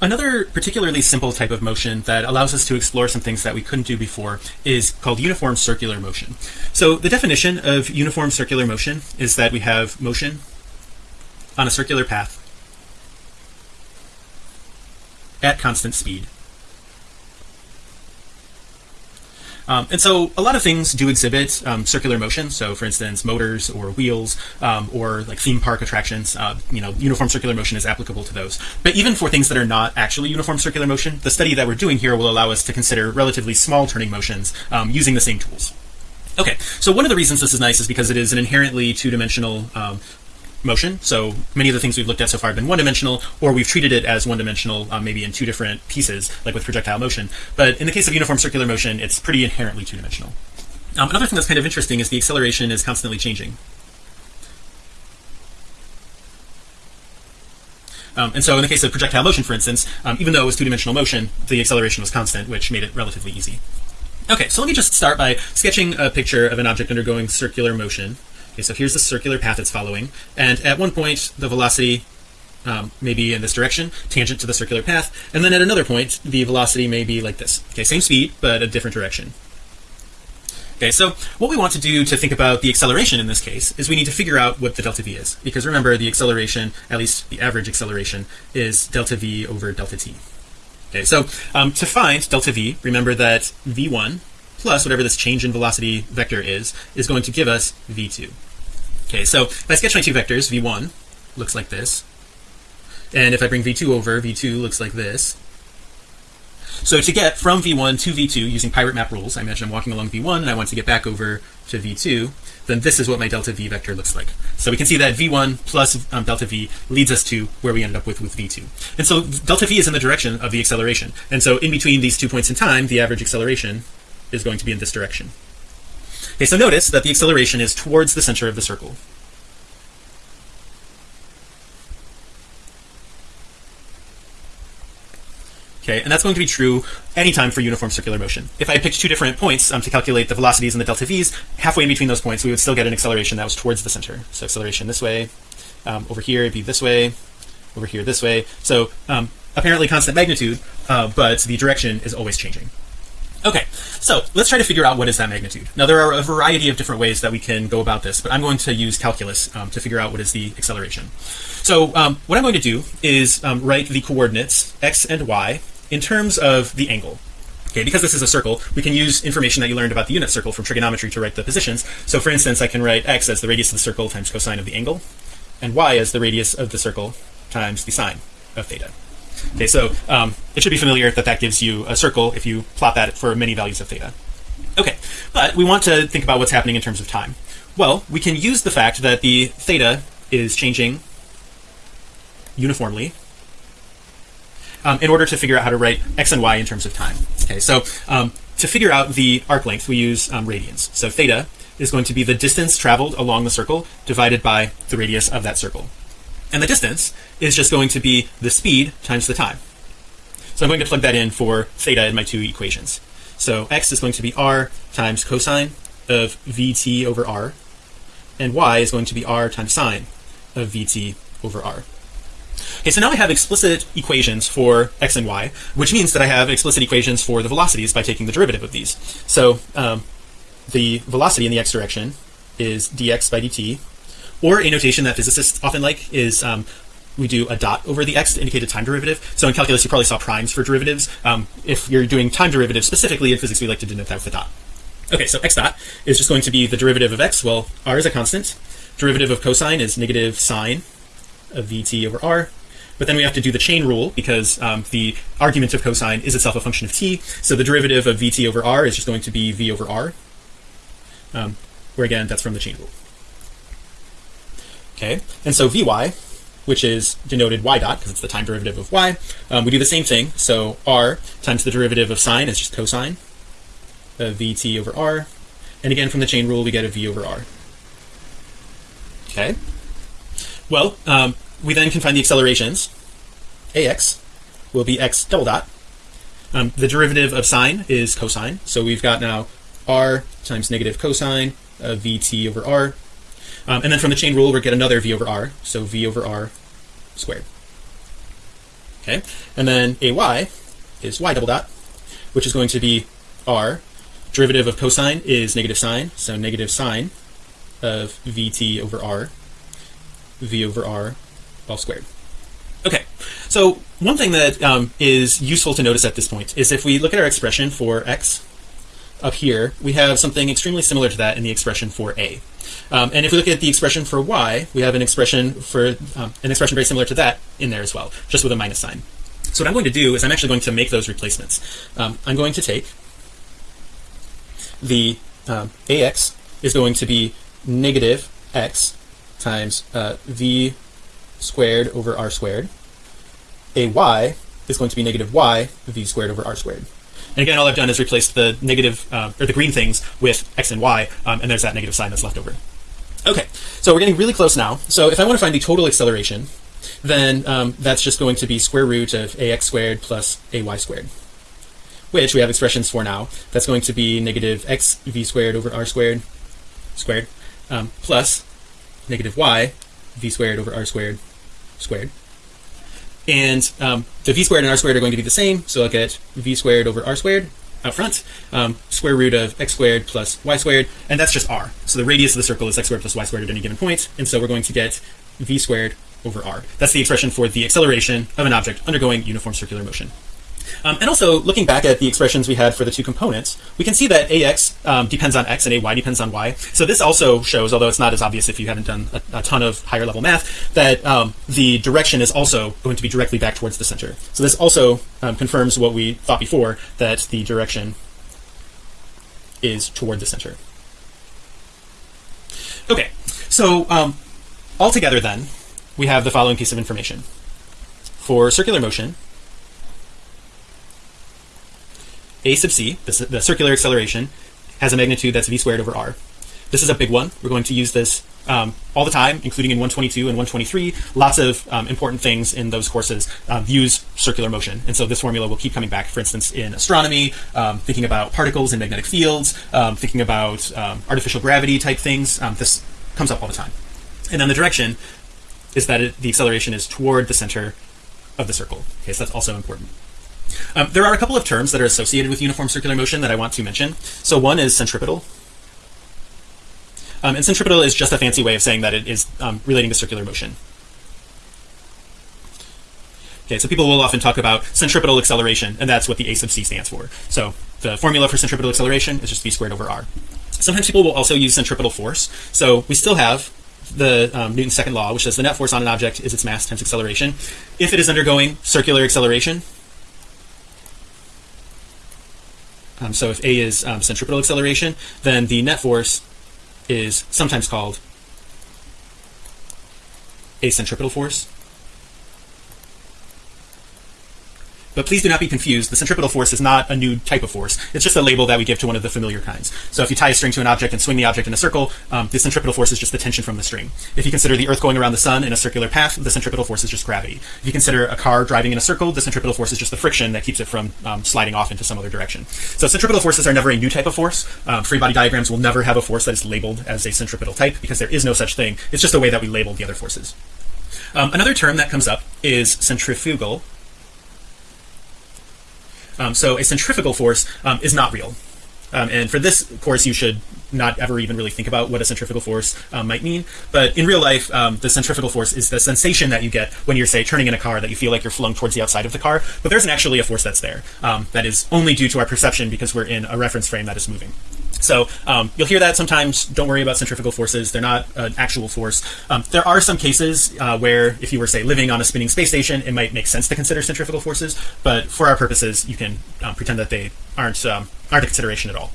another particularly simple type of motion that allows us to explore some things that we couldn't do before is called uniform circular motion. So the definition of uniform circular motion is that we have motion on a circular path at constant speed Um, and so a lot of things do exhibit um, circular motion. So for instance, motors or wheels um, or like theme park attractions, uh, you know, uniform circular motion is applicable to those. But even for things that are not actually uniform circular motion, the study that we're doing here will allow us to consider relatively small turning motions um, using the same tools. Okay, so one of the reasons this is nice is because it is an inherently two-dimensional um, motion. So many of the things we've looked at so far have been one-dimensional or we've treated it as one-dimensional um, maybe in two different pieces like with projectile motion. But in the case of uniform circular motion it's pretty inherently two-dimensional. Um, another thing that's kind of interesting is the acceleration is constantly changing. Um, and so in the case of projectile motion for instance um, even though it was two-dimensional motion the acceleration was constant which made it relatively easy. Okay so let me just start by sketching a picture of an object undergoing circular motion okay so here's the circular path it's following. And at one point the velocity um, may be in this direction tangent to the circular path. And then at another point the velocity may be like this. Okay same speed but a different direction. Okay so what we want to do to think about the acceleration in this case is we need to figure out what the delta v is. Because remember the acceleration at least the average acceleration is delta v over delta t. Okay so um, to find delta v remember that v1 plus whatever this change in velocity vector is is going to give us v2 okay so if I sketch my two vectors v1 looks like this. And if I bring v2 over v2 looks like this. So to get from v1 to v2 using pirate map rules I imagine I'm walking along v1 and I want to get back over to v2 then this is what my delta v vector looks like. So we can see that v1 plus um, delta v leads us to where we ended up with with v2 and so delta v is in the direction of the acceleration. And so in between these two points in time the average acceleration is going to be in this direction okay so notice that the acceleration is towards the center of the circle. Okay and that's going to be true anytime for uniform circular motion. If I picked two different points um, to calculate the velocities and the delta v's halfway in between those points we would still get an acceleration that was towards the center. So acceleration this way um, over here it'd be this way over here this way. So um, apparently constant magnitude uh, but the direction is always changing Okay, so let's try to figure out what is that magnitude. Now there are a variety of different ways that we can go about this, but I'm going to use calculus um, to figure out what is the acceleration. So um, what I'm going to do is um, write the coordinates x and y in terms of the angle. Okay, because this is a circle, we can use information that you learned about the unit circle from trigonometry to write the positions. So for instance, I can write x as the radius of the circle times cosine of the angle, and y as the radius of the circle times the sine of theta okay so um, it should be familiar that that gives you a circle if you plot that for many values of theta. Okay but we want to think about what's happening in terms of time. Well we can use the fact that the theta is changing uniformly um, in order to figure out how to write x and y in terms of time. Okay so um, to figure out the arc length we use um, radians. So theta is going to be the distance traveled along the circle divided by the radius of that circle. And the distance is just going to be the speed times the time so I'm going to plug that in for theta in my two equations. So x is going to be r times cosine of vt over r and y is going to be r times sine of vt over r. Okay so now I have explicit equations for x and y which means that I have explicit equations for the velocities by taking the derivative of these. So um, the velocity in the x direction is dx by dt or a notation that physicists often like is um, we do a dot over the x to indicate a time derivative. So in calculus you probably saw primes for derivatives. Um, if you're doing time derivatives specifically in physics we like to denote that with a dot. Okay so x dot is just going to be the derivative of x. Well r is a constant. Derivative of cosine is negative sine of vt over r. But then we have to do the chain rule because um, the argument of cosine is itself a function of t. So the derivative of vt over r is just going to be v over r. Um, where again that's from the chain rule. Okay and so vy which is denoted y dot because it's the time derivative of y. Um, we do the same thing. So r times the derivative of sine is just cosine of vt over r. And again from the chain rule we get a v over r. Okay. Well um, we then can find the accelerations. ax will be x double dot. Um, the derivative of sine is cosine. So we've got now r times negative cosine of vt over r um, and then from the chain rule we get another v over r. So v over r squared. Okay? And then ay is y double dot which is going to be r. Derivative of cosine is negative sine. So negative sine of vt over r. V over r all squared. Okay. So one thing that um, is useful to notice at this point is if we look at our expression for x up here we have something extremely similar to that in the expression for a. Um, and if we look at the expression for y we have an expression for um, an expression very similar to that in there as well just with a minus sign. So what I'm going to do is I'm actually going to make those replacements. Um, I'm going to take the um, ax is going to be negative x times uh, v squared over r squared. Ay is going to be negative y v squared over r squared and again all I've done is replaced the negative uh, or the green things with x and y um, and there's that negative sign that's left over. Okay so we're getting really close now. So if I want to find the total acceleration then um, that's just going to be square root of ax squared plus ay squared which we have expressions for now. That's going to be negative x v squared over r squared squared um, plus negative y v squared over r squared squared and um, the v squared and r squared are going to be the same so I'll get v squared over r squared out front um, square root of x squared plus y squared and that's just r. So the radius of the circle is x squared plus y squared at any given point and so we're going to get v squared over r. That's the expression for the acceleration of an object undergoing uniform circular motion um, and also looking back at the expressions we had for the two components we can see that ax um, depends on x and ay depends on y. So this also shows although it's not as obvious if you haven't done a, a ton of higher level math that um, the direction is also going to be directly back towards the center. So this also um, confirms what we thought before that the direction is toward the center. Okay. So um, altogether then we have the following piece of information. For circular motion a sub c the, the circular acceleration has a magnitude that's v squared over r. This is a big one. We're going to use this um, all the time including in 122 and 123 lots of um, important things in those courses um, use circular motion. And so this formula will keep coming back for instance in astronomy um, thinking about particles and magnetic fields um, thinking about artificial gravity type things. This comes up all the time. And then the direction is that it, the acceleration is toward the center of the circle. Okay so that's also important um, there are a couple of terms that are associated with uniform circular motion that I want to mention. So one is centripetal. Um, and centripetal is just a fancy way of saying that it is um, relating to circular motion. Okay so people will often talk about centripetal acceleration and that's what the a sub c stands for. So the formula for centripetal acceleration is just v squared over r. Sometimes people will also use centripetal force. So we still have the um, Newton's second law which says the net force on an object is its mass times acceleration. If it is undergoing circular acceleration um, so if a is um, centripetal acceleration then the net force is sometimes called a centripetal force but please do not be confused. The centripetal force is not a new type of force. It's just a label that we give to one of the familiar kinds. So if you tie a string to an object and swing the object in a circle um, the centripetal force is just the tension from the string. If you consider the earth going around the sun in a circular path the centripetal force is just gravity. If you consider a car driving in a circle the centripetal force is just the friction that keeps it from um, sliding off into some other direction. So centripetal forces are never a new type of force. Um, free body diagrams will never have a force that is labeled as a centripetal type because there is no such thing. It's just a way that we label the other forces. Um, another term that comes up is centrifugal so a centrifugal force um, is not real. Um, and for this course you should not ever even really think about what a centrifugal force um, might mean. But in real life um, the centrifugal force is the sensation that you get when you're say turning in a car that you feel like you're flung towards the outside of the car. But there's actually a force that's there. Um, that is only due to our perception because we're in a reference frame that is moving so um, you'll hear that sometimes. Don't worry about centrifugal forces. They're not an actual force. Um, there are some cases uh, where if you were say living on a spinning space station it might make sense to consider centrifugal forces but for our purposes you can um, pretend that they aren't um, aren't a consideration at all